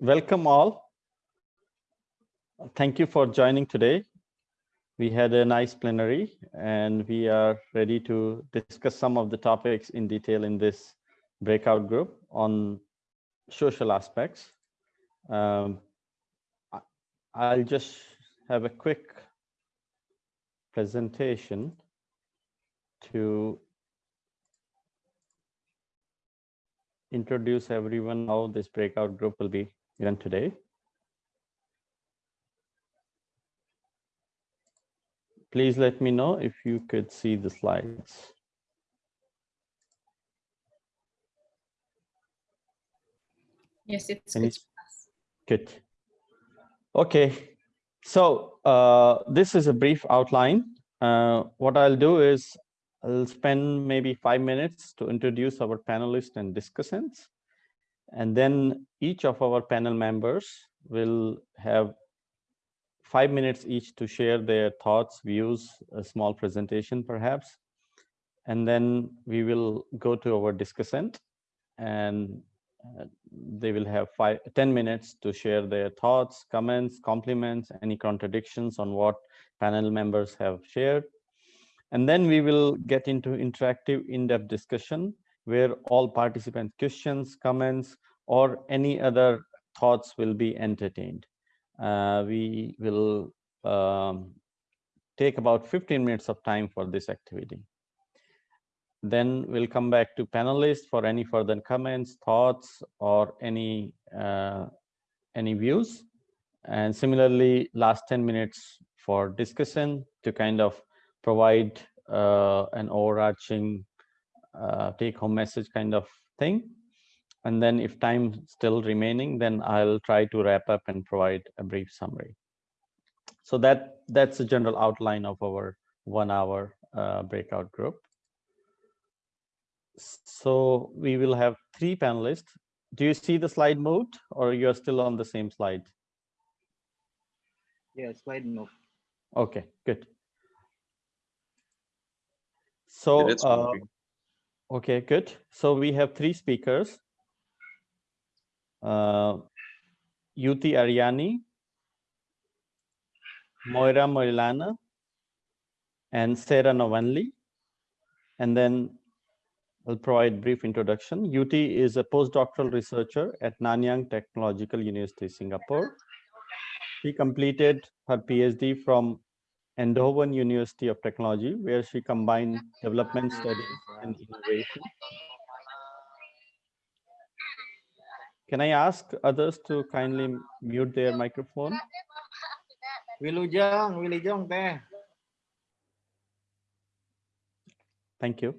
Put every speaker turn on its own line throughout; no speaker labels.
welcome all. Thank you for joining today. We had a nice plenary and we are ready to discuss some of the topics in detail in this breakout group on social aspects. Um, I'll just have a quick presentation to introduce everyone how this breakout group will be run today. Please let me know if you could see the slides.
Yes, it's
Can you-
good.
Good. Okay, so uh, this is a brief outline. Uh, what I'll do is I'll spend maybe five minutes to introduce our panelists and discussants. And then each of our panel members will have five minutes each to share their thoughts, views, a small presentation perhaps. And then we will go to our discussant and uh, they will have five, 10 minutes to share their thoughts, comments, compliments, any contradictions on what panel members have shared. And then we will get into interactive in-depth discussion where all participant questions, comments, or any other thoughts will be entertained. Uh, we will um, take about 15 minutes of time for this activity. Then we'll come back to panelists for any further comments, thoughts, or any uh, any views. And similarly, last 10 minutes for discussion to kind of provide uh, an overarching uh, take-home message kind of thing. And then if time still remaining, then I'll try to wrap up and provide a brief summary. So that that's the general outline of our one hour uh, breakout group. So we will have three panelists. Do you see the slide moved or you're still on the same slide?
Yeah, slide move.
Okay, good. So,
It's
uh,
moving.
Okay, good. So we have three speakers. Uh, Yuti Ariani, Moira Moeliono, and Sarah Novanli. And then I'll provide brief introduction. Yuti is a postdoctoral researcher at Nanyang Technological University, Singapore. She completed her PhD from Eindhoven University of Technology, where she combined development mm-hmm. studies and innovation. Can I ask others to kindly mute their microphone?
Wilujong, Wilujong teh.
Thank you.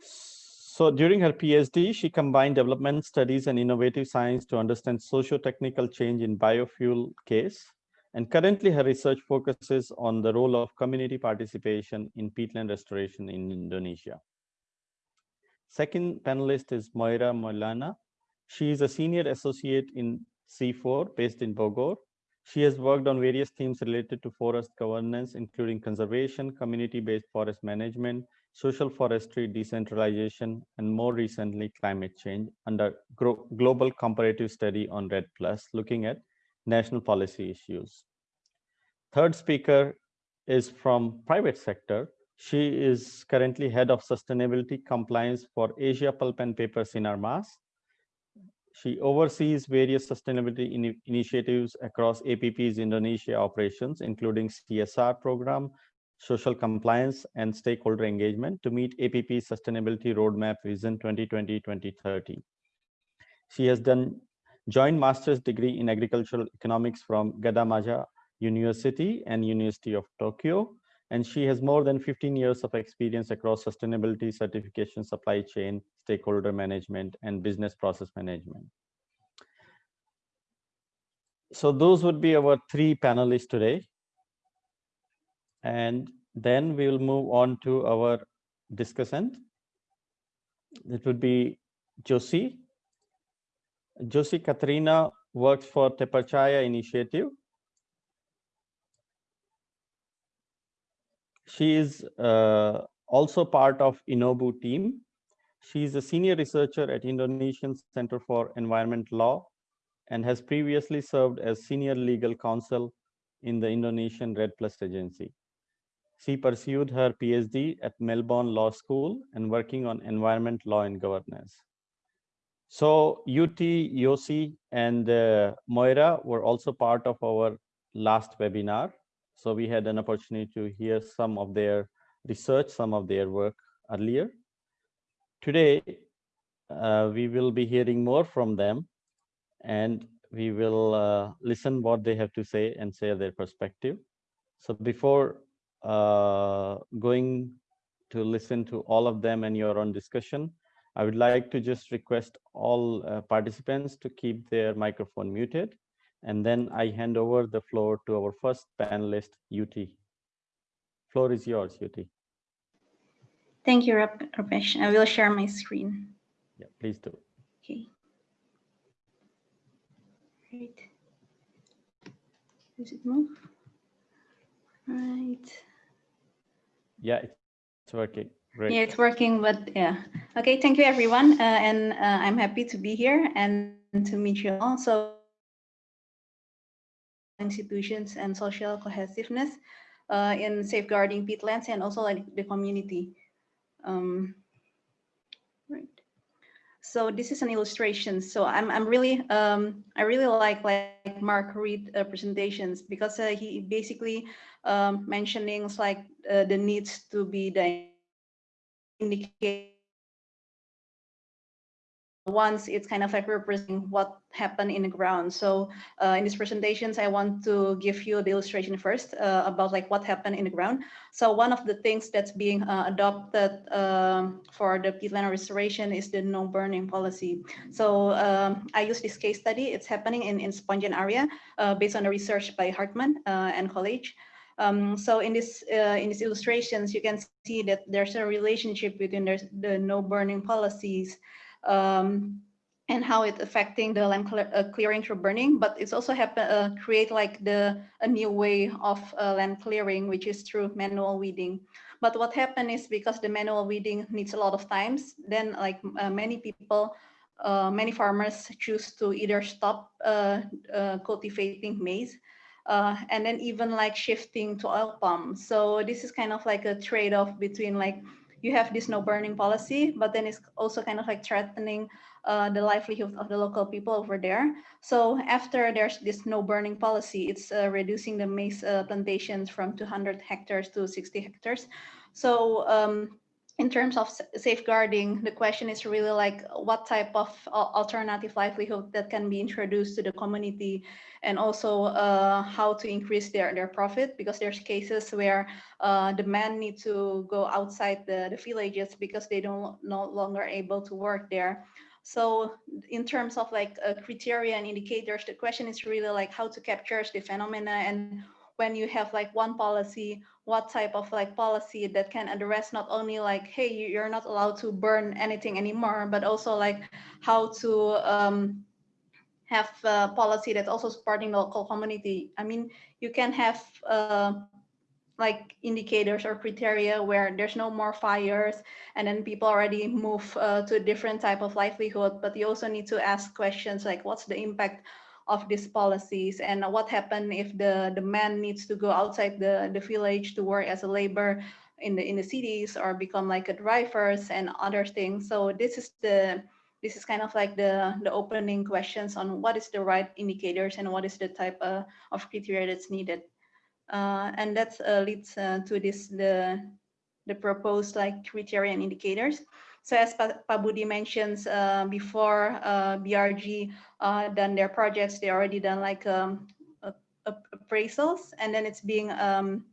So during her PhD, she combined development studies and innovative science to understand socio-technical change in biofuel case. And currently her research focuses on the role of community participation in peatland restoration in Indonesia. Second panelist is Moira Moeliono. She is a senior associate in CIFOR based in Bogor. She has worked on various themes related to forest governance, including conservation, community-based forest management, social forestry, decentralization, and more recently, climate change under global comparative study on REDD+, looking at national policy issues. Third speaker is from private sector. She is currently head of sustainability compliance for Asia Pulp and Paper Sinarmas. She oversees various sustainability in initiatives across APP's Indonesia operations, including CSR program, social compliance, and stakeholder engagement to meet APP's sustainability roadmap vision 2020-2030. She has done joint master's degree in agricultural economics from Gadjah Mada University and University of Tokyo. And she has more than 15 years of experience across sustainability certification, supply chain, stakeholder management, and business process management. So those would be our three panelists today. And then we will move on to our discussant. It would be Josie. Josie Katrina works for Terpercaya Initiative. She is uh, also part of Inobu team. She is a senior researcher at Indonesian Center for Environment Law and has previously served as senior legal counsel in the Indonesian REDD+ Agency. She pursued her PhD at Melbourne Law School and working on environment law and governance. So Yuti, Yossi, and uh, Moira were also part of our last webinar. So we had an opportunity to hear some of their research, some of their work earlier. Today, uh, we will be hearing more from them and we will uh, listen what they have to say and share their perspective. So before uh, going to listen to all of them and your own discussion, I would like to just request all uh, participants to keep their microphone muted. And then I hand over the floor to our first panelist, Yuti. Floor is yours, Yuti.
Thank you, Rupesh. I will share my screen.
Yeah, please do.
Okay. Great. Does it move? Right.
Yeah, it's working. Great.
Yeah, it's working, but yeah. Okay, thank you everyone. Uh, and uh, I'm happy to be here and to meet you all. So institutions and social cohesiveness uh, in safeguarding peatlands and also like the community. Um, right. So this is an illustration. So I'm I'm really um, I really like like Mark Reed uh, presentations because uh, he basically um, mentioning like uh, the needs to be the indicate once it's kind of like representing what happened in the ground. So uh, in these presentations, I want to give you the illustration first uh, about like what happened in the ground. So one of the things that's being uh, adopted um, for the peatland restoration is the no burning policy. So um, I use this case study. It's happening in, in Spongian area uh, based on the research by Hartman uh, and college. Um, so in this uh, in these illustrations, you can see that there's a relationship between the no burning policies um, and how it's affecting the land clear, uh, clearing through burning, but it's also happen uh, create like the a new way of uh, land clearing, which is through manual weeding. But what happened is because the manual weeding needs a lot of times, then like uh, many people, uh, many farmers choose to either stop uh, cultivating maize uh, and then even like shifting to oil palm. So this is kind of like a trade-off between like you have this no burning policy, but then it's also kind of like threatening uh, the livelihood of the local people over there. So after there's this no burning policy, it's uh, reducing the maize uh, plantations from 200 hectares to 60 hectares. So um, in terms of safeguarding, the question is really like what type of alternative livelihood that can be introduced to the community and also uh, how to increase their, their profit because there's cases where uh, the men need to go outside the, the villages because they don't no longer able to work there. So in terms of like uh, criteria and indicators, the question is really like how to capture the phenomena and when you have like one policy, what type of like policy that can address not only like, hey, you're not allowed to burn anything anymore, but also like how to um, have a policy that's also supporting the local community. I mean, you can have uh, like indicators or criteria where there's no more fires and then people already move uh, to a different type of livelihood, but you also need to ask questions like what's the impact of these policies and what happened if the, the man needs to go outside the, the village to work as a labor in the in the cities or become like a drivers and other things. So this is the this is kind of like the the opening questions on what is the right indicators and what is the type uh, of criteria that's needed. Uh, and that uh, leads uh, to this the the proposed like criteria and indicators. So as Pak Budi mentions uh, before, uh, BRG uh, done their projects, they already done like um, appraisals, and then it's being um,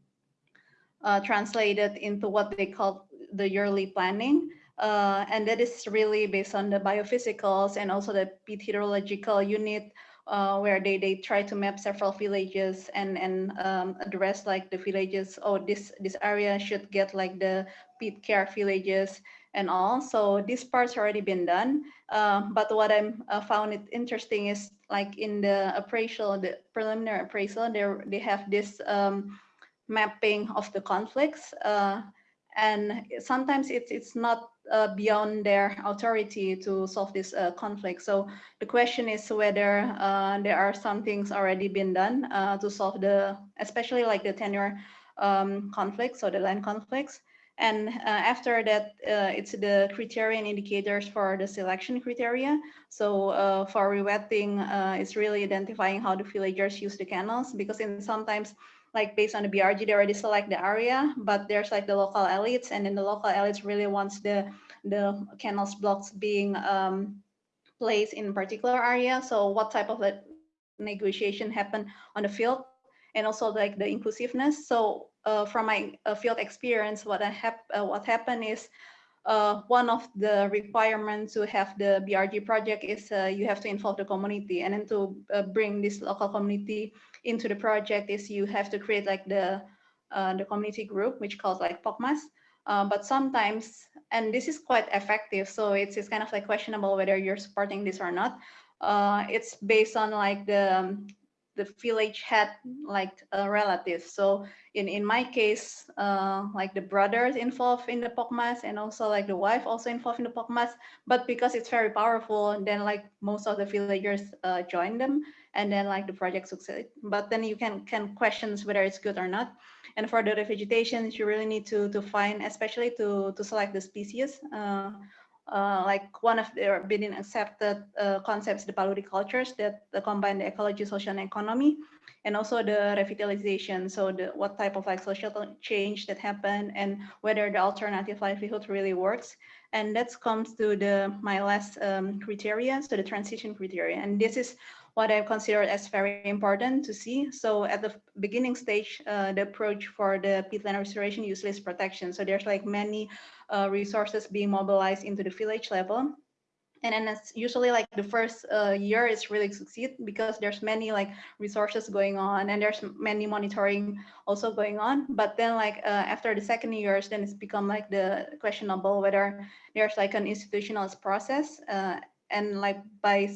uh, translated into what they call the yearly planning. Uh, and that is really based on the biophysicals and also the peat hydrological unit uh, where they, they try to map several villages and, and um, address like the villages, oh, this, this area should get like the peat care villages and all. So this part's already been done. Uh, but what I'm uh, found it interesting is like in the appraisal, the preliminary appraisal, they they have this um, mapping of the conflicts. Uh, and sometimes it's it's not uh, beyond their authority to solve this uh, conflict. So the question is whether uh, there are some things already been done uh, to solve the, especially like the tenure um, conflicts or the land conflicts. And uh, after that, uh, it's the criteria and indicators for the selection criteria. So uh, for rewetting, uh, it's really identifying how the villagers use the canals because in sometimes like based on the BRG, they already select the area, but there's like the local elites and then the local elites really wants the, the canals blocks being um, placed in particular area. So what type of negotiation happen on the field and also like the inclusiveness. So uh, from my uh, field experience, what I uh, what happened is uh, one of the requirements to have the BRG project is uh, you have to involve the community and then to uh, bring this local community into the project is you have to create like the the community group which calls like POKMAS. but sometimes, and this is quite effective, so it's, it's kind of like questionable whether you're supporting this or not. it's based on like the um, the village had like a relative. So in, in my case, uh, like the brothers involved in the POKMAS and also like the wife also involved in the POKMAS. But because it's very powerful, then like most of the villagers uh, join them and then like the project succeed. But then you can can questions whether it's good or not. And for the revegetation, you really need to to find, especially to to select the species. Uh, uh, like one of their been accepted uh, concepts, the cultures that combine the ecology, social, and economy, and also the revitalization. So the what type of like social change that happened and whether the alternative livelihood really works. And that comes to the my last um, criteria, so the transition criteria. And this is what I consider as very important to see. So at the beginning stage, uh, the approach for the peatland restoration is protection. So there's like many uh, resources being mobilized into the village level. And then it's usually like the first uh, year is really succeed because there's many like resources going on and there's many monitoring also going on. But then like uh, after the second years, then it's become like the questionable whether there's like an institutionalized process uh, and like by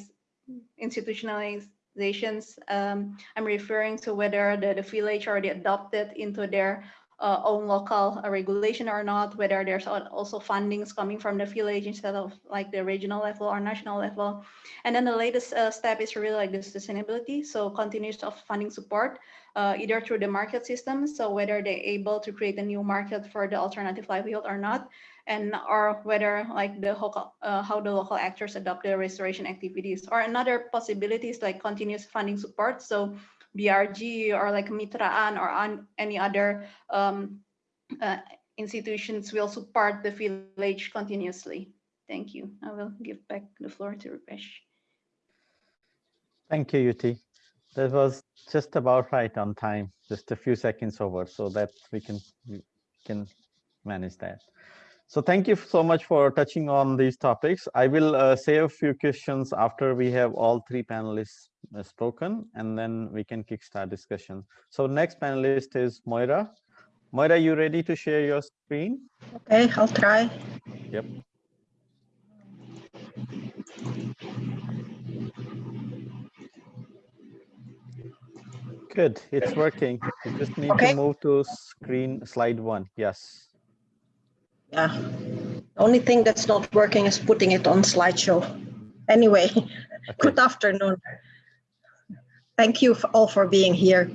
institutionalizations, um, I'm referring to whether the, the village already adopted into their uh, own local uh, regulation or not, whether there's also fundings coming from the village instead of like the regional level or national level. And then the latest uh, step is really like the sustainability. So continuous of funding support, uh, either through the market system. So whether they're able to create a new market for the alternative livelihood or not, and or whether like the uh, how the local actors adopt the restoration activities or another possibilities like continuous funding support. So BRG or like Mitraan or on any other um, uh, institutions will support the village continuously. Thank you. I will give back the floor to Rupesh.
Thank you, Yuti. That was just about right on time, just a few seconds over, so that we can we can manage that. So thank you so much for touching on these topics. I will uh, say a few questions after we have all three panelists uh, spoken, and then we can kickstart discussion. So next panelist is Moira. Moira, you ready to share your screen?
Okay, I'll try.
Yep. Good, it's working. You just need
okay.
to move to screen slide one. Yes.
Yeah. The only thing that's not working is putting it on slideshow. Anyway, okay. good afternoon. Thank you for all for being here.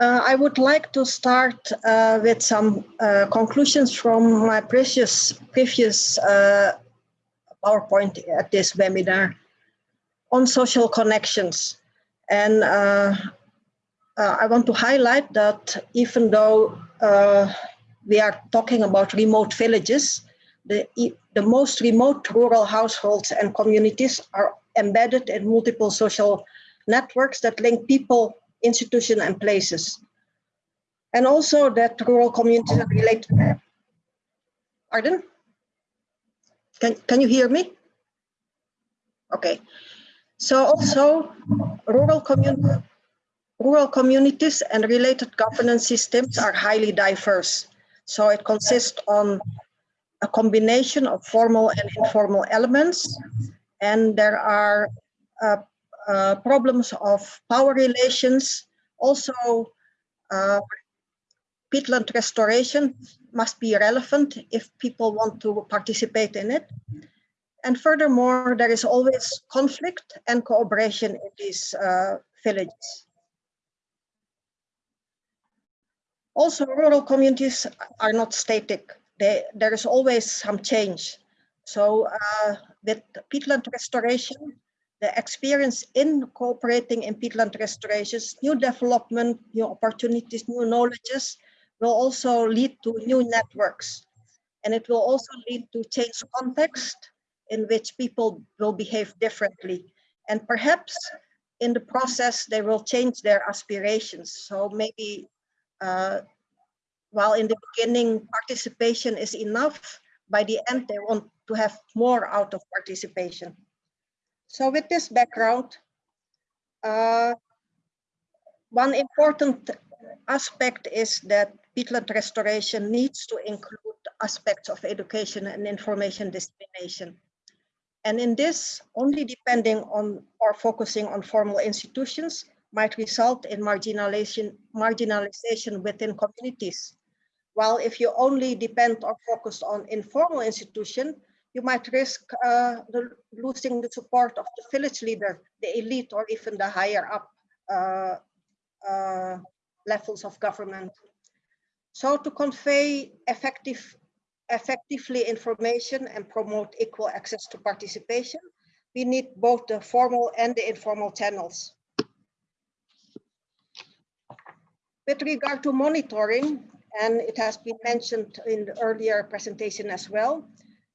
Uh, I would like to start uh, with some uh, conclusions from my previous, previous uh, PowerPoint at this webinar on social connections. And uh, uh, I want to highlight that even though we are talking about remote villages. The, the most remote rural households and communities are embedded in multiple social networks that link people, institutions, and places. And also that rural communities are related. Pardon? Can, can you hear me? Okay. So also rural, commun rural communities and related governance systems are highly diverse. So it consists on a combination of formal and informal elements. And there are uh, uh, problems of power relations, also uh, peatland restoration must be relevant if people want to participate in it. And furthermore, there is always conflict and cooperation in these uh, villages. Also, rural communities are not static. They, there is always some change. So uh, with peatland restoration, the experience in cooperating in peatland restorations, new development, new opportunities, new knowledges will also lead to new networks. And it will also lead to change context in which people will behave differently. And perhaps in the process, they will change their aspirations. So maybe uh, while in the beginning participation is enough, by the end they want to have more out of participation. So with this background, uh, one important aspect is that peatland restoration needs to include aspects of education and information dissemination. And in this, only depending on or focusing on formal institutions might result in marginalization, marginalization within communities. While if you only depend or focus on informal institution, you might risk uh, the, losing the support of the village leader, the elite, or even the higher up uh, uh, levels of government. So to convey effective, effectively information and promote equal access to participation, we need both the formal and the informal channels. With regard to monitoring, and it has been mentioned in the earlier presentation as well,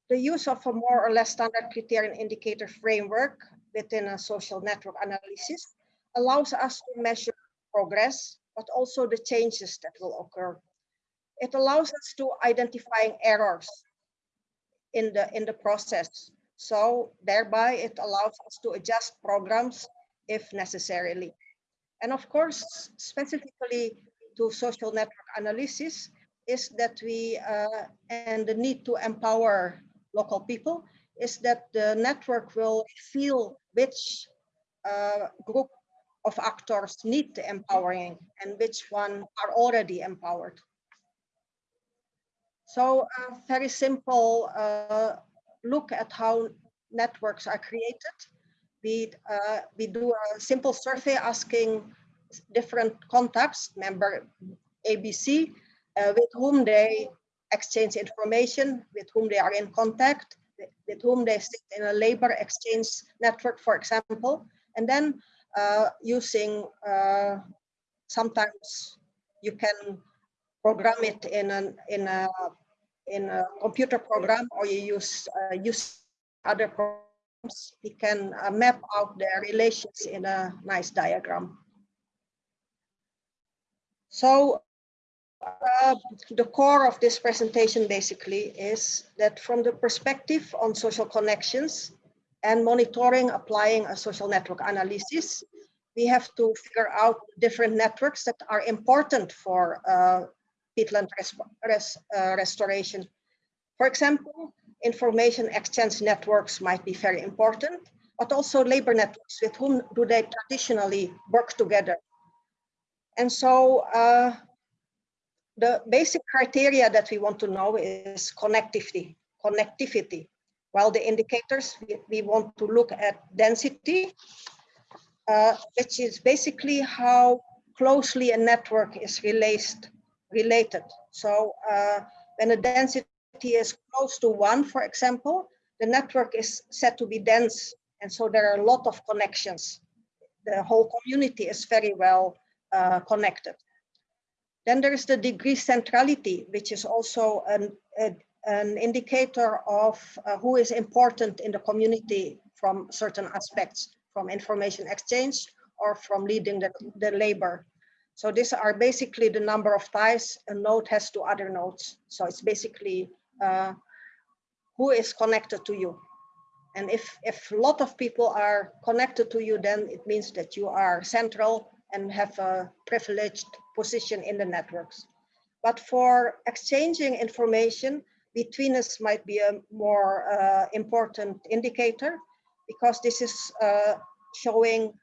the use of a more or less standard criterion indicator framework within a social network analysis allows us to measure progress, but also the changes that will occur. It allows us to identifying errors in the, in the process. So thereby it allows us to adjust programs if necessarily. And of course, specifically to social network analysis is that we, uh, and the need to empower local people, is that the network will feel which uh, group of actors need the empowering and which one are already empowered. So a very simple uh, look at how networks are created. We, uh, we do a simple survey asking different contacts, member ABC, uh, with whom they exchange information, with whom they are in contact, with whom they sit in a labor exchange network, for example, and then uh, using uh, sometimes you can program it in an in a in a computer program or you use uh, use other programs. We can uh, map out their relations in a nice diagram so uh, the core of this presentation basically is that from the perspective on social connections and monitoring applying a social network analysis, we have to figure out different networks that are important for uh, peatland res res uh, restoration. For example, information exchange networks might be very important, but also labor networks with whom do they traditionally work together. And so uh, the basic criteria that we want to know is connectivity, connectivity. While the indicators, we, we want to look at density, uh, which is basically how closely a network is related. related. So uh, when the density is close to one, for example, the network is said to be dense. And so there are a lot of connections. The whole community is very well uh, connected. Then there is the degree centrality, which is also an, a, an indicator of uh, who is important in the community from certain aspects, from information exchange or from leading the, the labor. So these are basically the number of ties a node has to other nodes. So it's basically uh, who is connected to you. And if, if a lot of people are connected to you, then it means that you are central and have a privileged position in the networks. But for exchanging information between us might be a more uh, important indicator because this is uh, showing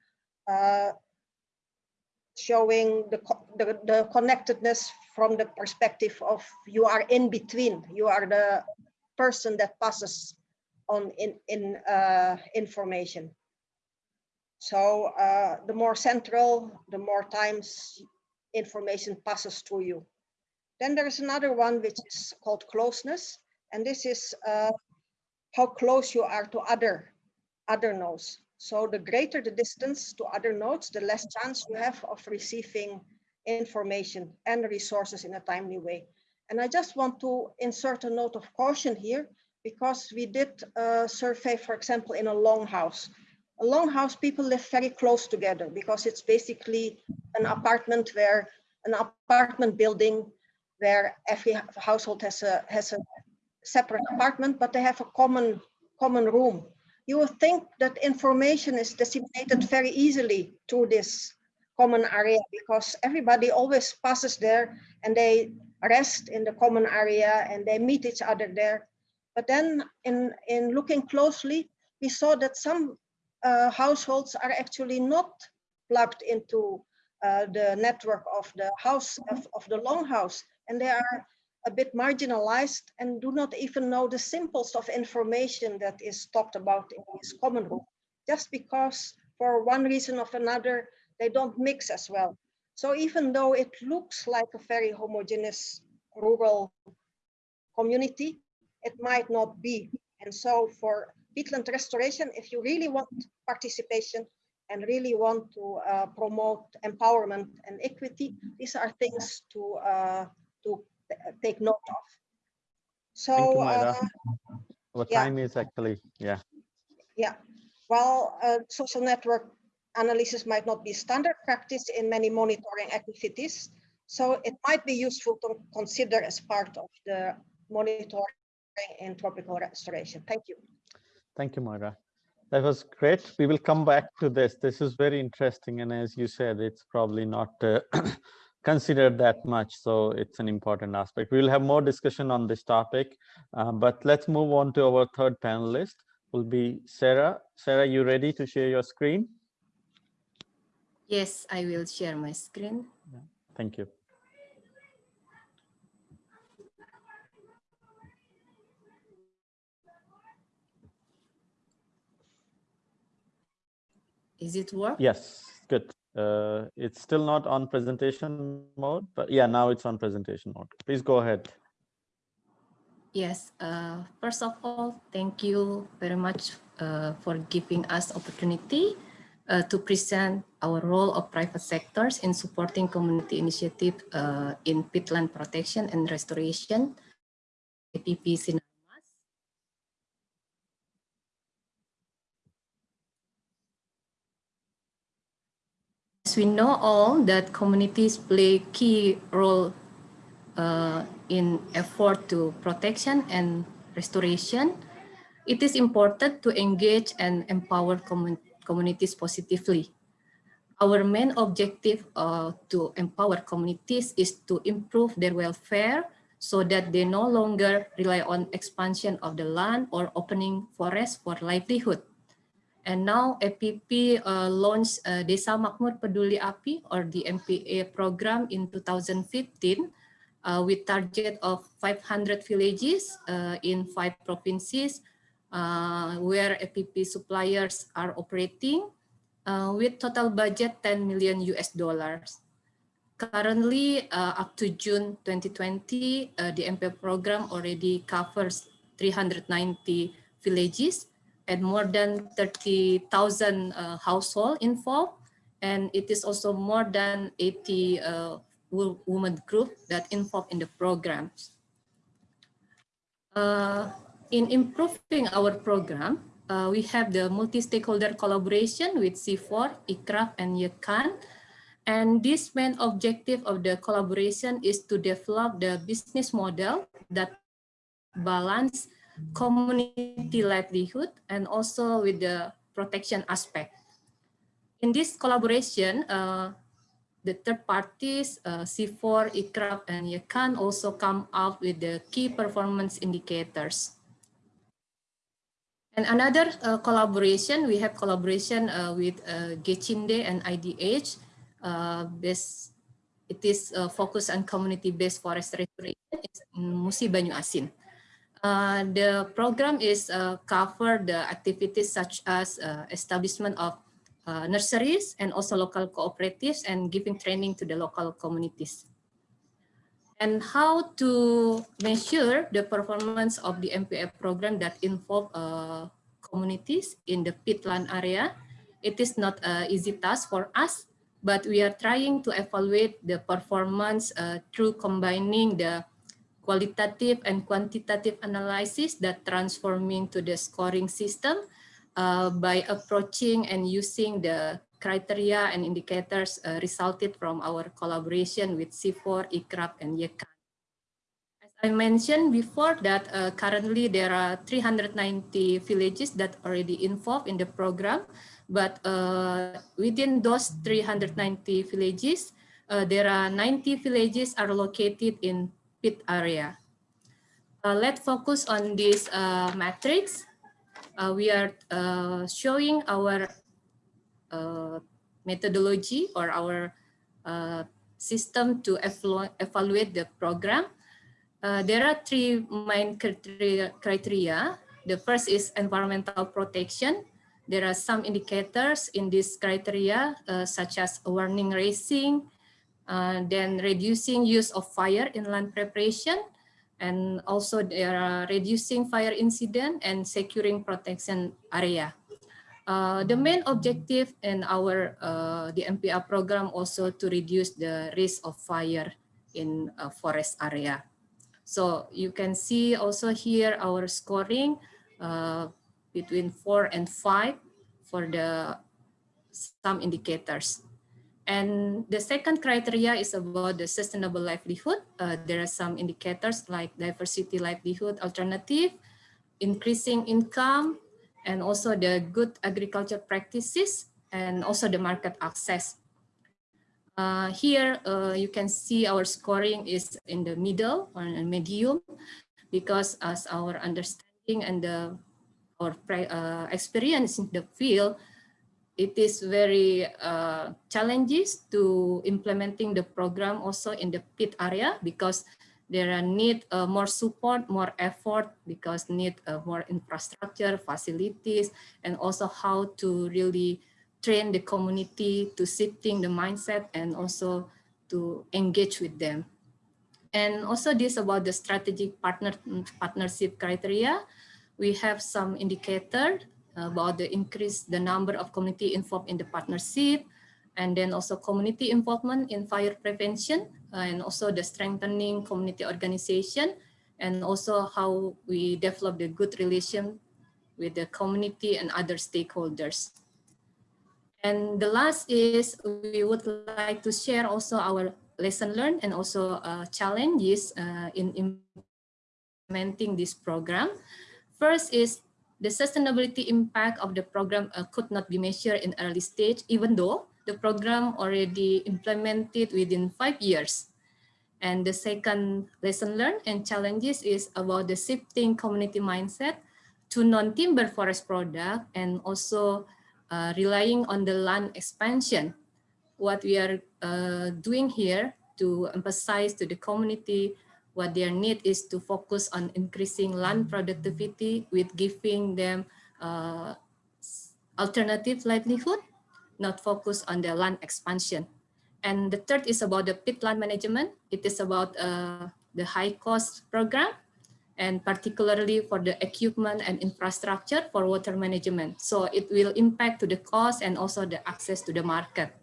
uh, showing the, the, the, connectedness from the perspective of you are in between, you are the person that passes on in, in uh, information. So uh, the more central, the more times information passes through you. Then there's another one which is called closeness. And this is uh, how close you are to other, other nodes. So the greater the distance to other nodes, the less chance you have of receiving information and resources in a timely way. And I just want to insert a note of caution here because we did a survey, for example, in a longhouse. Longhouse, people live very close together because it's basically an apartment where an apartment building where every household has a has a separate apartment, but they have a common common room. You would think that information is disseminated very easily through this common area because everybody always passes there and they rest in the common area and they meet each other there. But then in, in looking closely, we saw that some uh, households are actually not plugged into uh, the network of the house of, of the longhouse and they are a bit marginalized and do not even know the simplest of information that is talked about in this common room. Just because for one reason or another they don't mix as well. So even though it looks like a very homogeneous rural community it might not be. And so for peatland restoration if you really want participation and really want to uh, promote empowerment and equity these are things to uh, to take note of. So,
Thank you, Myra.
uh, yeah.
time is actually, yeah.
yeah, while uh, social network analysis might not be standard practice in many monitoring activities, so it might be useful to consider as part of the monitoring in tropical restoration. Thank you.
Thank you, Moira. That was great. We will come back to this. This is very interesting. And as you said, it's probably not uh, considered that much. So it's an important aspect. We will have more discussion on this topic, uh, but let's move on to our third panelist will be Sarah. Sarah, you ready to share your screen?
Yes, I will share my screen.
Thank you.
Is it work?
Yes, good. Uh, it's still not on presentation mode, but yeah, now it's on presentation mode. Please go ahead.
Yes, uh, first of all, thank you very much uh, for giving us opportunity uh, to present our role of private sectors in supporting community initiative uh, in peatland protection and restoration, APP Sinarmas. As we know all that communities play key role uh, in effort to protection and restoration, it is important to engage and empower commun communities positively. Our main objective uh, to empower communities is to improve their welfare so that they no longer rely on expansion of the land or opening forests for livelihood. And now APP uh, launched uh, Desa Makmur Peduli Api or the MPA program in 2015 uh, with target of 500 villages uh, in five provinces uh, where APP suppliers are operating uh, with total budget 10 million US dollars. Currently, up to June 2020, uh, the MPA program already covers 390 villages and more than 30,000 uh, households involved. And it is also more than 80 uh, women group that involved in the programs. Uh, in improving our program, uh, we have the multi-stakeholder collaboration with CIFOR, ICRAF, and YECAN. And this main objective of the collaboration is to develop the business model that balance community livelihood and also with the protection aspect. In this collaboration, uh, the third parties, uh, CIFOR, ICRAF, and YECAN also come up with the key performance indicators. And another uh, collaboration, we have collaboration uh, with uh, GECINDE and IDH. Uh, this it is uh, focused on community-based forest restoration in Musi Banyu Asin. Uh, the program is uh, cover the activities such as uh, establishment of uh, nurseries and also local cooperatives and giving training to the local communities. And how to measure the performance of the MPF program that involve uh, communities in the peatland area. It is not an easy task for us, but we are trying to evaluate the performance through combining the qualitative and quantitative analysis that transforming to the scoring system uh, by approaching and using the criteria and indicators uh, resulted from our collaboration with CIFOR, ICRAF, and YECAN. As I mentioned before that uh, currently there are 390 villages that already involved in the program, but uh, within those 390 villages, uh, there are 90 villages are located in pit area. Uh, let's focus on this matrix uh, we are uh, showing our uh, methodology or our uh, system to evaluate the program. Uh, there are three main criteria. The first is environmental protection. There are some indicators in this criteria, uh, such as warning racing, then reducing use of fire in land preparation, and also they are reducing fire incident and securing protection area. Uh, the main objective in our uh, the MPR program also to reduce the risk of fire in a forest area. So you can see also here our scoring uh, between four and five for the some indicators. And the second criteria is about the sustainable livelihood. Uh, there are some indicators like diversity livelihood alternative, increasing income, and also the good agriculture practices, and also the market access. Uh, here uh, you can see our scoring is in the middle or medium because as our understanding and the, our uh, experience in the field, it is very uh, challenges to implementing the program also in the pit area because there are need uh, more support, more effort because need uh, more infrastructure, facilities, and also how to really train the community to shifting the mindset and also to engage with them. And also this about the strategic partner partnership criteria. We have some indicator about the increase the number of community involved in the partnership, and then also community involvement in fire prevention, uh, and also the strengthening community organization, and also how we develop the good relation with the community and other stakeholders. And the last is we would like to share also our lesson learned and also uh, challenges uh, in implementing this program. First is the sustainability impact of the program uh, could not be measured in early stage, even though the program already implemented within five years. And the second lesson learned and challenges is about the shifting community mindset to non-timber forest product and also uh, relying on the land expansion. What we are uh, doing here to emphasize to the community what their need is to focus on increasing land productivity with giving them uh, alternative livelihood, not focus on the land expansion. And the third is about the pit peatland management. It is about uh, the high cost program and particularly for the equipment and infrastructure for water management. So it will impact to the cost and also the access to the market.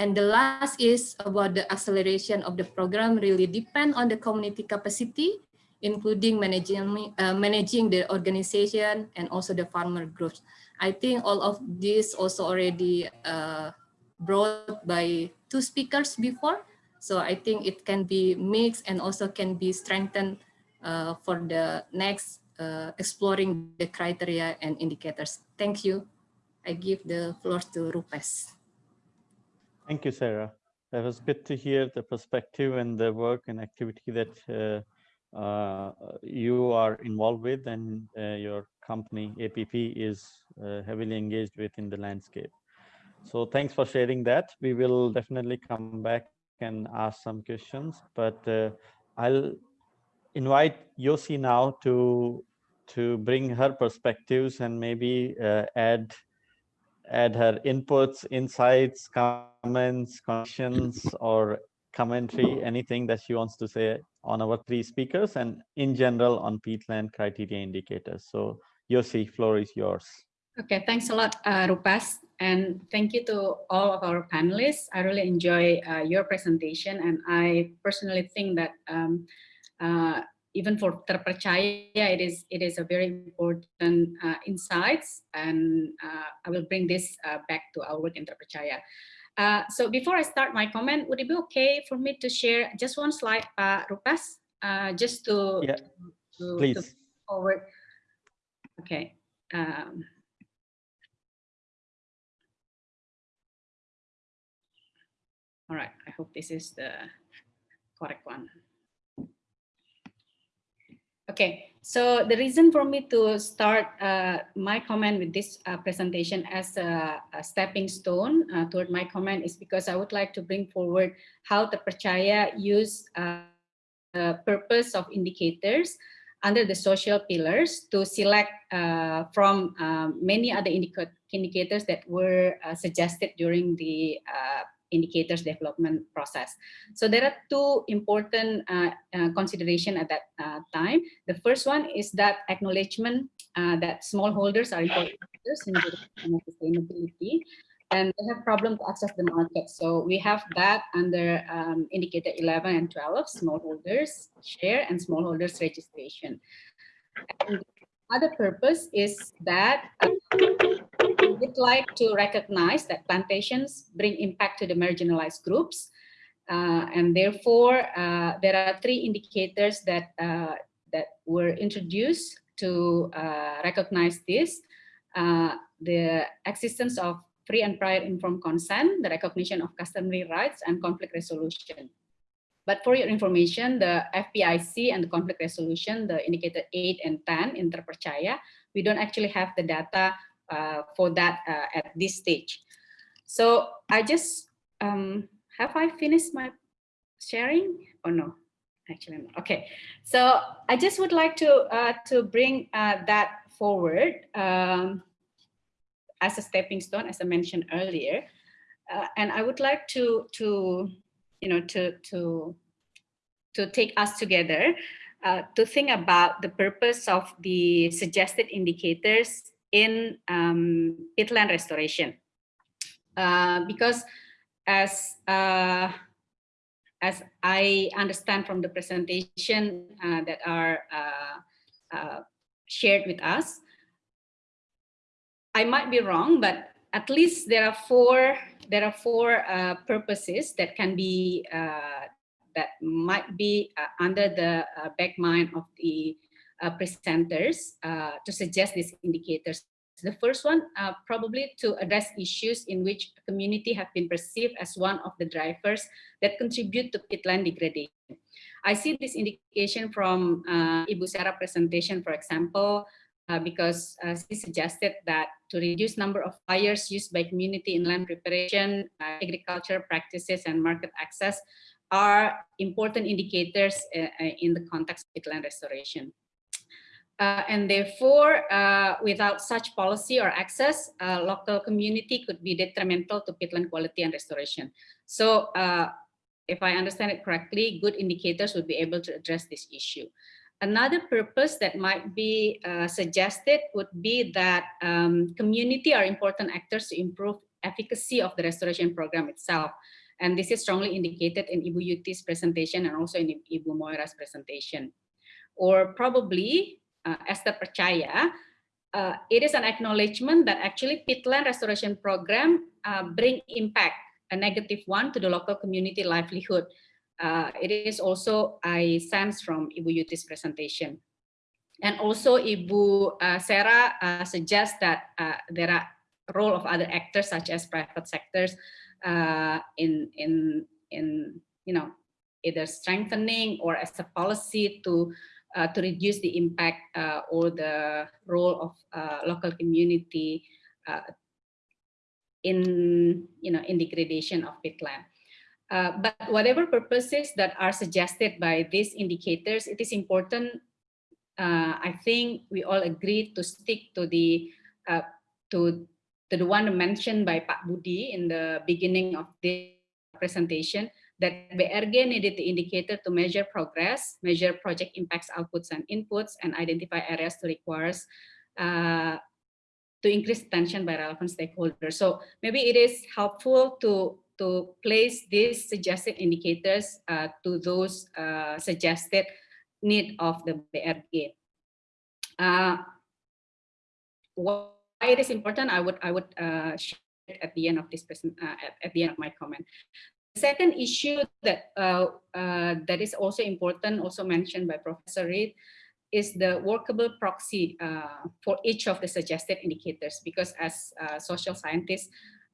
And the last is about the acceleration of the program really depend on the community capacity, including managing, uh, managing the organization and also the farmer groups. I think all of this also already uh, brought by two speakers before. So I think it can be mixed and also can be strengthened uh, for the next uh, exploring the criteria and indicators. Thank you. I give the floor to Rupes.
Thank you, Sarah. That was good to hear the perspective and the work and activity that uh, uh, you are involved with and uh, your company APP is uh, heavily engaged with in the landscape. So thanks for sharing that. We will definitely come back and ask some questions, but uh, I'll invite Yossi now to to bring her perspectives and maybe uh, add add her inputs, insights, comments, questions, or commentary, anything that she wants to say on our three speakers and in general on peatland criteria indicators. So Yossi, floor is yours.
Okay, thanks a lot, uh, Rupesh. And thank you to all of our panelists. I really enjoy uh, your presentation. And I personally think that um, uh, even for terpercaya, it is, it is a very important uh, insights. And uh, I will bring this uh, back to our work in terpercaya. Uh, so before I start my comment, would it be okay for me to share just one slide, uh, Rupesh, uh, just to,
Yeah,
to,
Please.
to forward. Okay. Um, all right, I hope this is the correct one. Okay, so the reason for me to start uh, my comment with this uh, presentation as a, a stepping stone uh, toward my comment is because I would like to bring forward how Terpercaya use uh, the purpose of indicators under the social pillars to select uh, from um, many other indica indicators that were uh, suggested during the indicators development process. So there are two important uh, uh, consideration at that uh, time. The first one is that acknowledgement that smallholders are important in sustainability and they have problem to access the market. So we have that under um, indicator 11 and 12, smallholders share and smallholders registration. And other purpose is that would like to recognize that plantations bring impact to the marginalized groups. Uh, and therefore, uh, there are three indicators that, uh, that were introduced to uh, recognize this. Uh, the existence of free and prior informed consent, the recognition of customary rights, and conflict resolution. But for your information, the FPIC and the conflict resolution, the indicator 8 and 10 in Terpercaya, we don't actually have the data uh, for that uh, at this stage. So I just, um, have I finished my sharing or no? Actually, no. okay. So I just would like to, uh, to bring that forward um, as a stepping stone, as I mentioned earlier. and I would like to, to you know, to, to, to take us together uh, to think about the purpose of the suggested indicators in um, restoration. Uh, because as uh, as I understand from the presentation uh, that are uh, uh, shared with us, I might be wrong, but at least there are four there are four uh, purposes that can be that might be under the back mind of the uh, presenters uh, to suggest these indicators. The first one, uh, probably to address issues in which community have been perceived as one of the drivers that contribute to peatland degradation. I see this indication from uh, Ibu Sarah presentation, for example, uh, because uh, she suggested that to reduce number of fires used by community in land preparation, agriculture practices, and market access are important indicators in the context of peatland restoration. Uh, and therefore, uh, without such policy or access, uh, local community could be detrimental to peatland quality and restoration. So uh, if I understand it correctly, good indicators would be able to address this issue. Another purpose that might be uh, suggested would be that um, community are important actors to improve efficacy of the restoration program itself. And this is strongly indicated in Ibu Yuti's presentation and also in Ibu Moira's presentation. Or probably uh, Esther percaya, uh, it is an acknowledgement that actually peatland restoration program uh, bring impact, a negative one to the local community livelihood. Uh, it is also I sense from Ibu Yuti's presentation. And also Ibu uh, Sarah uh, suggests that uh, there are role of other actors such as private sectors uh, in, in, in, you know, either strengthening or as a policy to uh, to reduce the impact uh, or the role of uh, local community uh, in you know in degradation of peatland. Uh, but whatever purposes that are suggested by these indicators, it is important. Uh, I think we all agree to stick to the to to the one mentioned by Pak Budi in the beginning of the presentation that BRG needed the indicator to measure progress, measure project impacts, outputs and inputs, and identify areas to requires uh, to increase attention by relevant stakeholders. So maybe it is helpful to to place these suggested indicators uh, to those uh, suggested need of the BRG. Uh, why it is important, I would I would uh, share at the end of this present uh, at, at the end of my comment. Second issue that uh, that is also important, also mentioned by Professor Reed, is the workable proxy uh, for each of the suggested indicators because as uh, social scientists,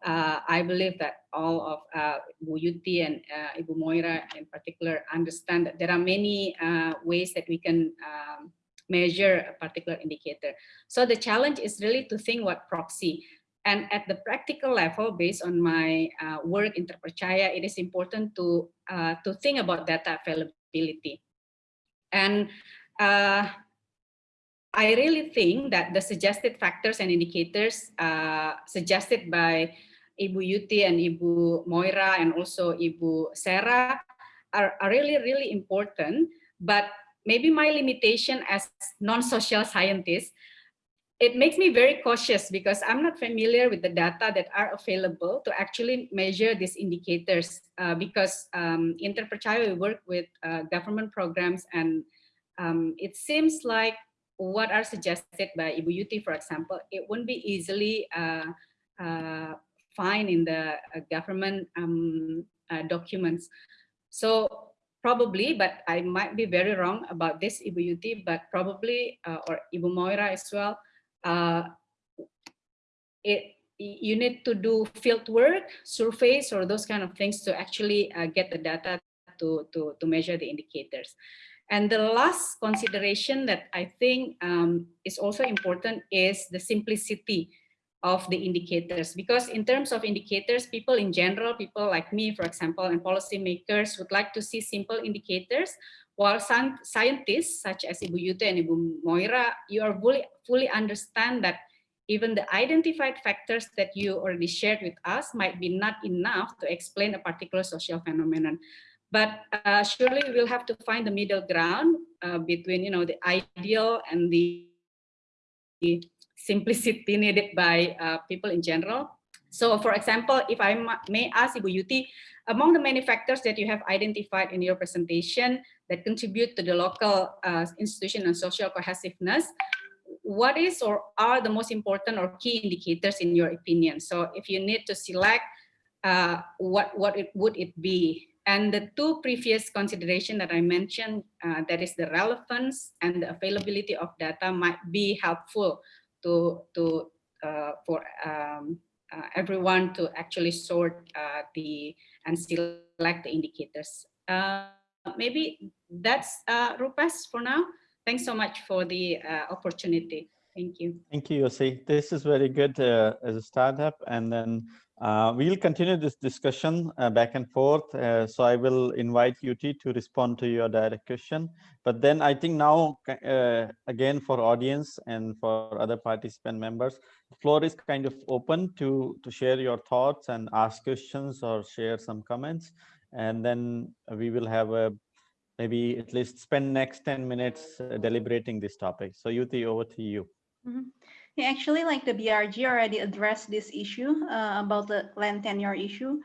uh, I believe that all of uh, Bu Yuti and uh, Ibu Moira in particular understand that there are many uh, ways that we can um, measure a particular indicator. So the challenge is really to think what proxy. And at the practical level, based on my uh, work in Terpercaya, it is important to, uh, to think about data availability. And uh, I really think that the suggested factors and indicators uh, suggested by Ibu Yuti and Ibu Moira and also Ibu Sarah are, are really, really important. But maybe my limitation as non-social scientist, it makes me very cautious because I'm not familiar with the data that are available to actually measure these indicators uh, because um, Terpercaya we work with uh, government programs and um, it seems like what are suggested by Ibu Yuti, for example, it won't be easily uh, uh, find in the uh, government um, uh, documents. So probably, but I might be very wrong about this Ibu Yuti, but probably, uh, or Ibu Moira as well, it, you need to do field work, surveys, or those kind of things to actually get the data to, to, to measure the indicators. And the last consideration that I think um, is also important is the simplicity of the indicators. Because in terms of indicators, people in general, people like me, for example, and policymakers would like to see simple indicators, while some scientists such as Ibu Yuti and Ibu Moira, you are fully, fully understand that even the identified factors that you already shared with us might be not enough to explain a particular social phenomenon. But uh, surely we'll have to find the middle ground uh, between, you know, the ideal and the, the simplicity needed by uh, people in general. So for example, if I may ask Ibu Yuti, among the many factors that you have identified in your presentation that contribute to the local uh, institution and social cohesiveness, what is or are the most important or key indicators in your opinion? So if you need to select, uh, what, what it, would it be? And the two previous consideration that I mentioned, uh, that is the relevance and the availability of data might be helpful to, to uh, for um, uh, everyone to actually sort uh, the and select the indicators. Uh, maybe that's uh, Rupesh for now. Thanks so much for the opportunity. Thank you.
Thank you, Yossi. This is very good as a startup. And then uh, we'll continue this discussion uh, back and forth. Uh, so I will invite Yuti to respond to your direct question. But then I think now, uh, again, for audience and for other participant members, the floor is kind of open to, to share your thoughts and ask questions or share some comments. And then we will have a maybe at least spend next 10 minutes uh, deliberating this topic. So Yuti, over to you.
Mm -hmm. Yeah, actually, like the BRG already addressed this issue uh, about the land tenure issue,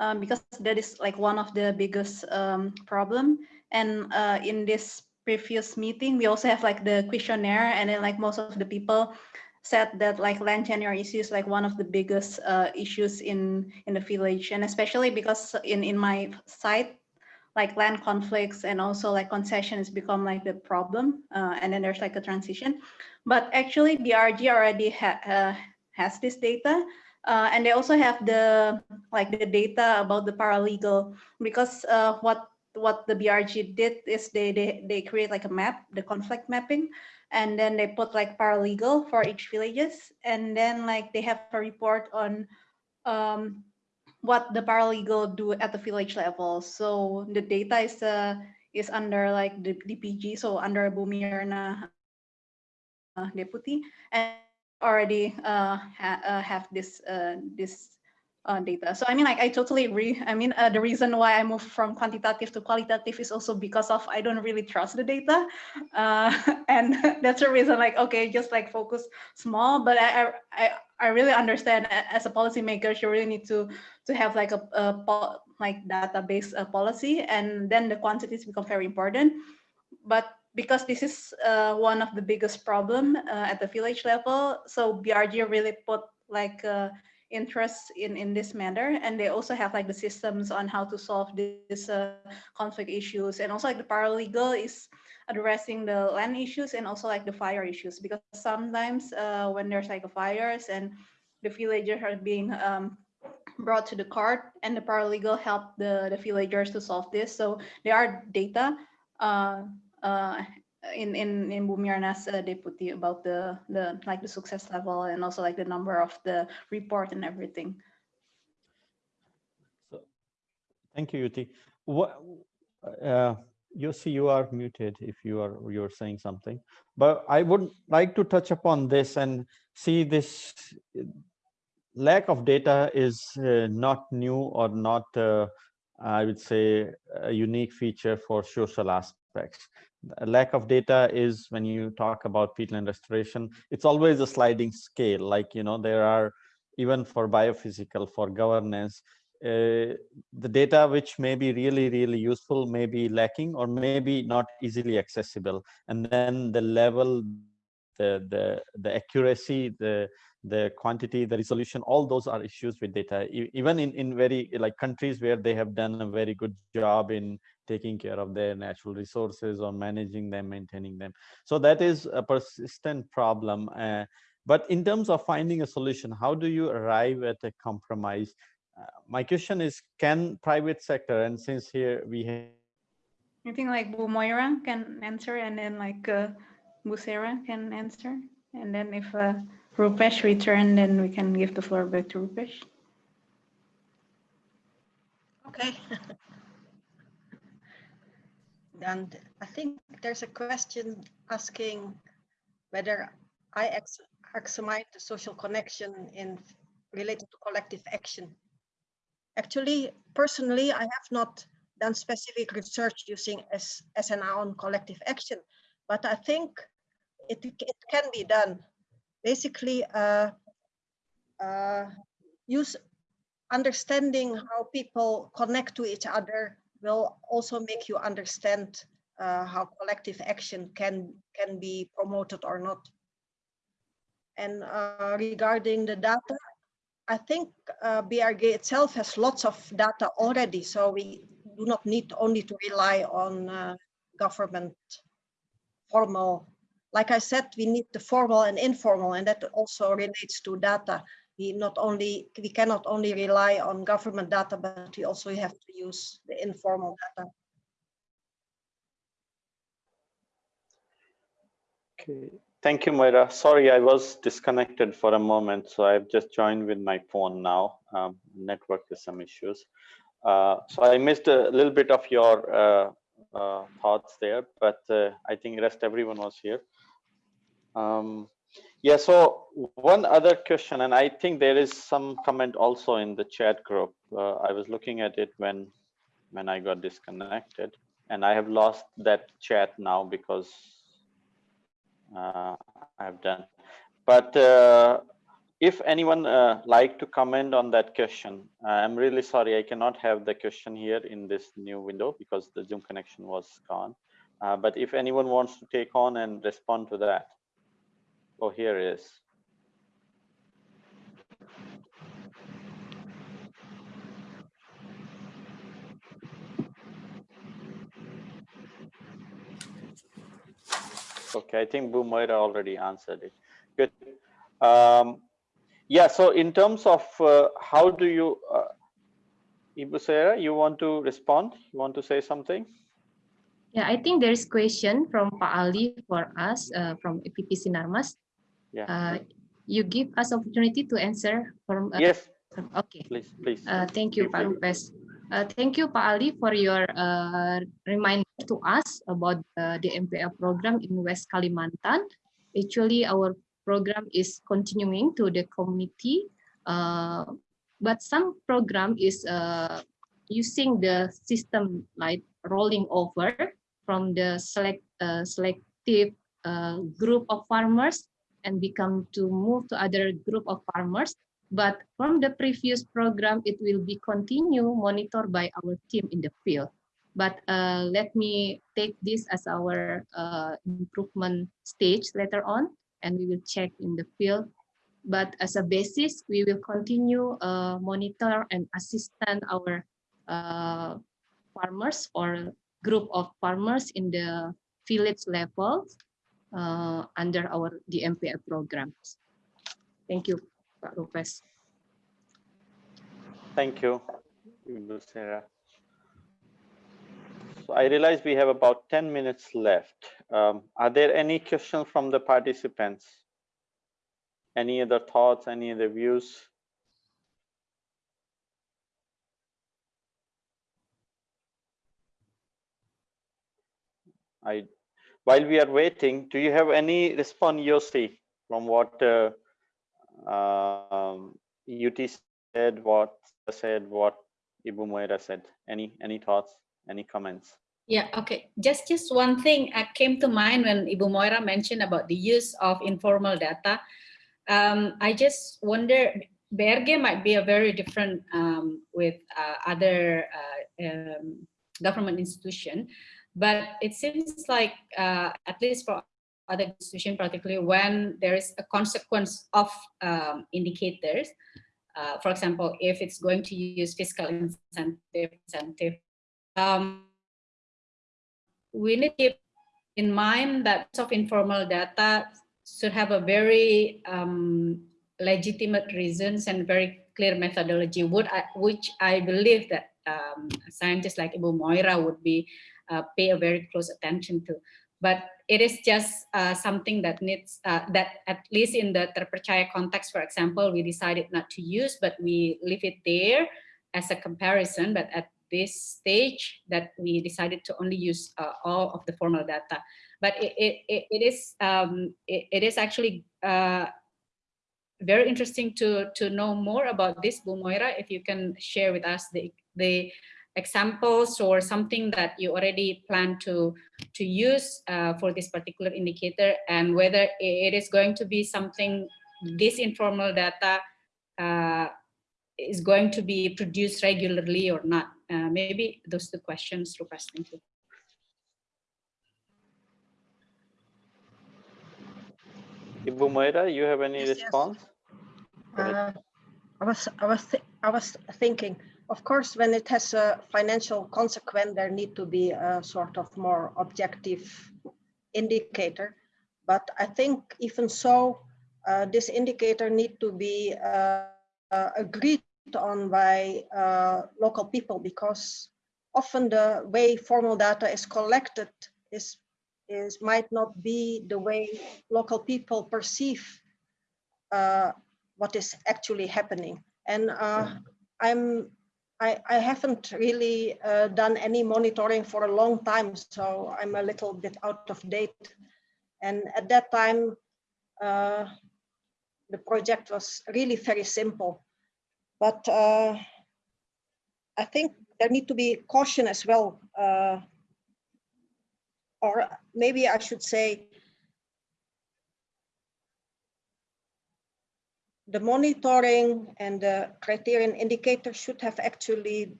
um, because that is like one of the biggest um, problem. And uh, in this previous meeting, we also have like the questionnaire, and then like most of the people said that like land tenure issue is like one of the biggest uh, issues in in the village, and especially because in in my site, like land conflicts and also like concessions become like the problem uh, and then there's like a transition. But actually BRG already ha uh, has this data uh, and they also have the like the data about the paralegal because uh, what what the BRG did is they, they they create like a map the conflict mapping and then they put like paralegal for each villages and then like they have a report on um, what the paralegal do at the village level. So the data is uh, is under like the DPG, so under Bumirna uh, deputy, and already uh, ha uh, have this uh, this uh, data. So I mean, like I totally agree. I mean, uh, the reason why I moved from quantitative to qualitative is also because of I don't really trust the data, uh, and that's the reason. Like, okay, just like focus small, but I I I really understand as a policymaker, you really need to to have like a, a like database uh, policy, and then the quantities become very important. But because this is uh, one of the biggest problem uh, at the village level, so BRG really put like uh, interest in in this matter, and they also have like the systems on how to solve this uh, conflict issues, and also like the paralegal is addressing the land issues and also like the fire issues. Because sometimes uh, when there's like a fires and the villagers are being um, brought to the court and the paralegal help the, the villagers to solve this. So there are data uh, uh, in in in Bu Myrna's uh, deputy about the the like the success level and also like the number of the report and everything.
So, thank you, Yuti. What, uh, you see, you are muted if you are you're saying something. But I would like to touch upon this and see this lack of data is uh, not new or not, uh, I would say, a unique feature for social aspects. A lack of data is when you talk about peatland restoration, it's always a sliding scale. Like, you know, there are even for biophysical, for governance, uh, the data which may be really, really useful may be lacking or maybe not easily accessible. And then the level, the, the, the accuracy, the, the quantity, the resolution, all those are issues with data. Even in, in very like countries where they have done a very good job in taking care of their natural resources or managing them, maintaining them. So that is a persistent problem. Uh, but in terms of finding a solution, how do you arrive at a compromise? Uh, my question is, can private sector, and since here we have
I think like Bu Moira can answer and then like uh, Bu Sarah can answer. And then if uh, Rupesh return, then we can give the floor back to Rupesh.
Okay. And I think there's a question asking whether I ex- examine the social connection in related to collective action. Actually, personally, I have not done specific research using S- SNA on collective action, but I think it, it can be done. Basically, uh, uh, use understanding how people connect to each other will also make you understand uh, how collective action can can be promoted or not. And uh, regarding the data, I think uh, BRG itself has lots of data already, so we do not need only to rely on uh, government formal. Like I said, we need the formal and informal, and that also relates to data we not only we cannot only rely on government data, but we also have to use the informal data.
Okay, thank you, Moira. Sorry, I was disconnected for a moment, so I've just joined with my phone now. Um, network is some issues. Uh, so I missed a little bit of your uh, uh, thoughts there, but uh, I think rest everyone was here. Um, yeah, so one other question, and I think there is some comment also in the chat group. Uh, I was looking at it when when I got disconnected, and I have lost that chat now because uh, I've done. But uh, if anyone uh, like to comment on that question, I'm really sorry I cannot have the question here in this new window because the Zoom connection was gone. Uh, but if anyone wants to take on and respond to that, oh, here it is. Okay, I think Moira already answered it. Good. Um, yeah, so in terms of uh, how do you, uh, Ibu Sarah, you want to respond? You want to say something?
Yeah, I think there is question from Pak Ali for us uh, from APP Sinarmas.
Yeah.
Uh, you give us opportunity to answer from uh,
Yes,
Okay.
Please, please.
Uh, thank you, Pak. Lupes. Uh, thank you, Pak Ali, for your uh, reminder to us about uh, the MPL program in West Kalimantan. Actually, our program is continuing to the community, uh, but some program is uh, using the system like rolling over from the select uh, selective uh, group of farmers and become to move to other group of farmers but from the previous program, it will be continue monitored by our team in the field. But uh, let me take this as our uh, improvement stage later on, and we will check in the field. But as a basis, we will continue uh, monitor and assistant our uh, farmers or group of farmers in the village level uh, under our DMPL programs. Thank you. Pak Lopez.
Thank you, Ibu Sarah. So I realize we have about 10 minutes left. Um, are there any questions from the participants? Any other thoughts, any other views? I, while we are waiting, do you have any response, Yossi, from what uh, um, Yuti said, what said, what Ibu Moira said? Any any thoughts, any comments?
Yeah, okay. Just just one thing uh, came to mind when Ibu Moira mentioned about the use of informal data. Um, I just wonder, BRG might be a very different um, with uh, other uh, um, government institution, but it seems like uh, at least for other institution, particularly when there is a consequence of um, indicators, uh, for example, if it's going to use fiscal incentive, incentive um, we need to keep in mind that of informal data should have a very um, legitimate reasons and very clear methodology, I, which I believe that um, scientists like Ibu Moira would be uh, pay a very close attention to. But it is just uh, something that needs, uh, that at least in the terpercaya context, for example, we decided not to use, but we leave it there as a comparison. But at this stage that we decided to only use uh, all of the formal data. But it, it, it is um, it, it is actually very interesting to, to know more about this, Bu Moira, if you can share with us the, the examples or something that you already plan to, to use uh, for this particular indicator and whether it is going to be something, this informal data uh, is going to be produced regularly or not. Uh, maybe those two questions, Rupesh, thank you.
Ibu Moira, you have any
Yes, yes.
response? Go ahead.
Uh, I was, I was, thi- I was thinking, of course, when it has a financial consequence, there need to be a sort of more objective indicator. But I think even so, uh, this indicator need to be uh, uh, agreed on by uh, local people because often the way formal data is collected is is might not be the way local people perceive uh, what is actually happening. And uh, I'm I, I haven't really uh, done any monitoring for a long time, so I'm a little bit out of date. And at that time, uh, the project was really very simple. But uh, I think there need to be caution as well. uh, or maybe I should say the monitoring and the criterion indicator should have actually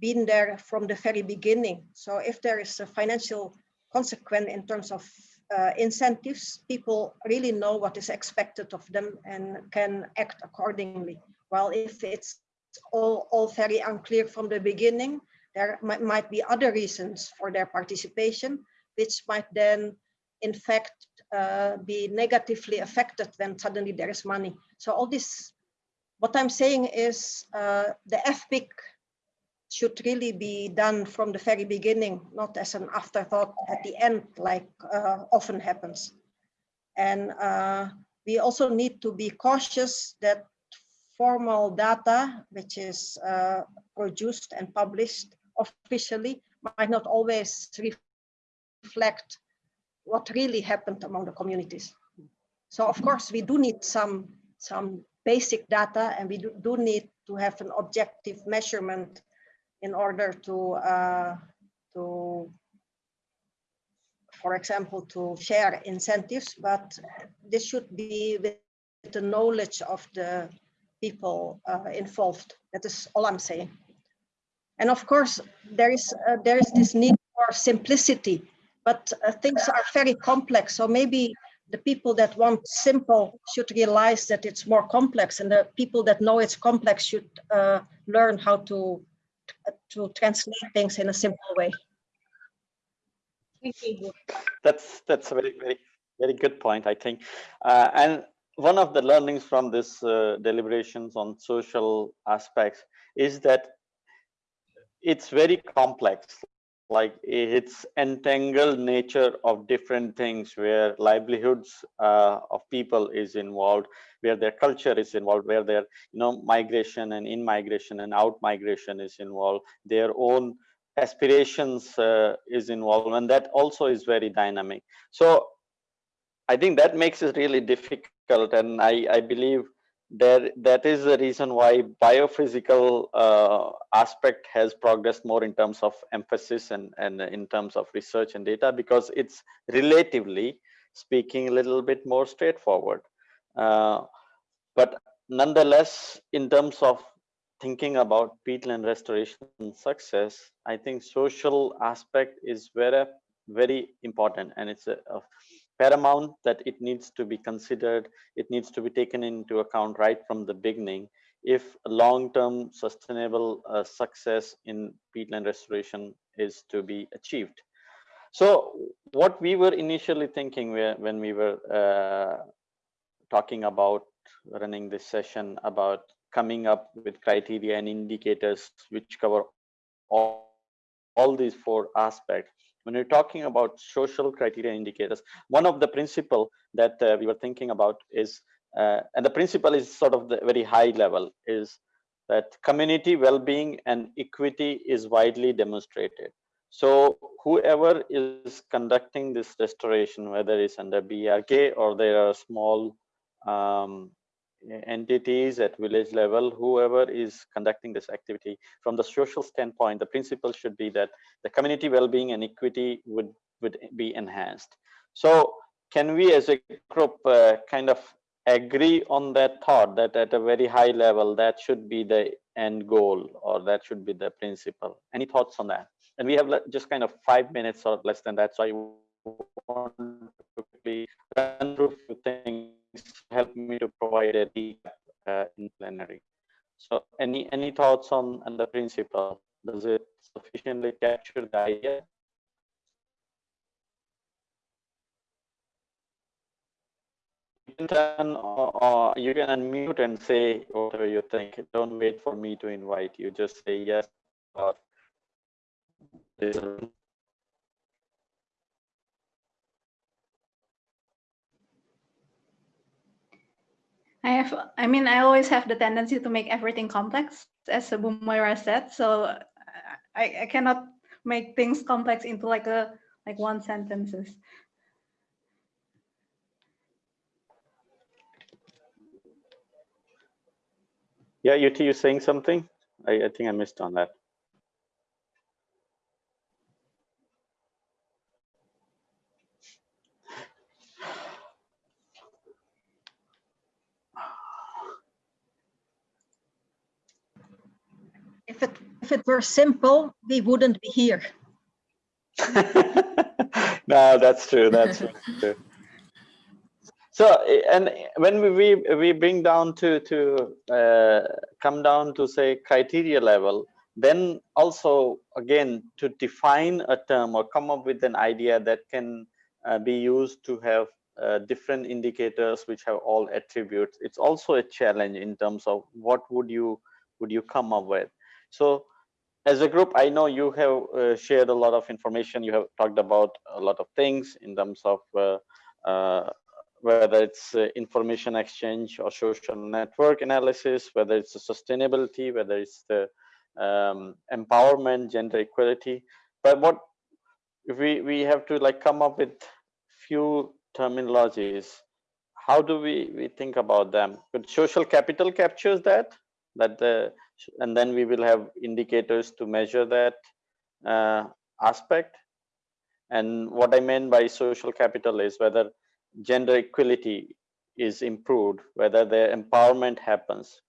been there from the very beginning. So if there is a financial consequence in terms of uh, incentives, people really know what is expected of them and can act accordingly. While if it's all, all very unclear from the beginning, there might, might be other reasons for their participation, which might then in fact uh, be negatively affected when suddenly there is money. So all this, what I'm saying is uh, the FPIC should really be done from the very beginning, not as an afterthought at the end, like uh, often happens. And uh, we also need to be cautious that formal data, which is uh, produced and published officially, might not always reflect what really happened among the communities. So of course, we do need some, some basic data and we do, do need to have an objective measurement in order to, uh, to for example, to share incentives, but this should be with the knowledge of the people uh, involved. That is all I'm saying. And of course, there is uh, there is this need for simplicity, but uh, things are very complex. So maybe the people that want simple should realize that it's more complex, and the people that know it's complex should uh, learn how to to translate things in a simple way.
Thank you.
That's that's a very very very good point, I think. Uh, and one of the learnings from this uh, deliberations on social aspects is that it's very complex. Like it's entangled nature of different things where livelihoods uh, of people is involved, where their culture is involved, where their you know migration and in migration and out migration is involved, their own aspirations uh, is involved and that also is very dynamic. So i think that makes it really difficult and i i believe that that is the reason why biophysical uh, aspect has progressed more in terms of emphasis and and in terms of research and data because it's relatively speaking a little bit more straightforward. Uh, but nonetheless in terms of thinking about peatland restoration success, I think social aspect is very, very important and it's a, a, paramount that it needs to be considered. It needs to be taken into account right from the beginning if long-term sustainable uh, success in peatland restoration is to be achieved. So what we were initially thinking when we were uh, talking about running this session about coming up with criteria and indicators which cover all, all these four aspects. When you're talking about social criteria indicators, one of the principle that uh, we were thinking about is, uh, and the principle is sort of the very high level, is that community well-being and equity is widely demonstrated. So whoever is conducting this restoration, whether it's under BRG or there are small um, entities at village level, whoever is conducting this activity, from the social standpoint, the principle should be that the community well-being and equity would, would be enhanced. So can we as a group uh, kind of agree on that thought that at a very high level, that should be the end goal or that should be the principle? Any thoughts on that? And we have just kind of five minutes or less than that. So I want to quickly run through a few things help me to provide a recap uh, in plenary. So any any thoughts on, on the principle? Does it sufficiently capture the idea? You can, uh, you can unmute and say whatever you think. Don't wait for me to invite you. Just say yes or
I have, I mean, I always have the tendency to make everything complex, as Bu Moira said. So I, I cannot make things complex into like a like one sentences.
Yeah, you you saying something? I, I think I missed on that.
If it, were simple, we wouldn't be here.
no, that's true. That's true. So, and when we we bring down to to uh, come down to say criteria level, then also again to define a term or come up with an idea that can uh, be used to have uh, different indicators which have all attributes. It's also a challenge in terms of what would you would you come up with. So as a group, I know you have uh, shared a lot of information. You have talked about a lot of things in terms of uh, uh, whether it's uh, information exchange or social network analysis, whether it's sustainability, whether it's the um, empowerment, gender equality. But what if we we have to like come up with few terminologies? How do we we think about them? But social capital captures that that the and then we will have indicators to measure that uh, aspect. And what I mean by social capital is whether gender equality is improved, whether the empowerment happens,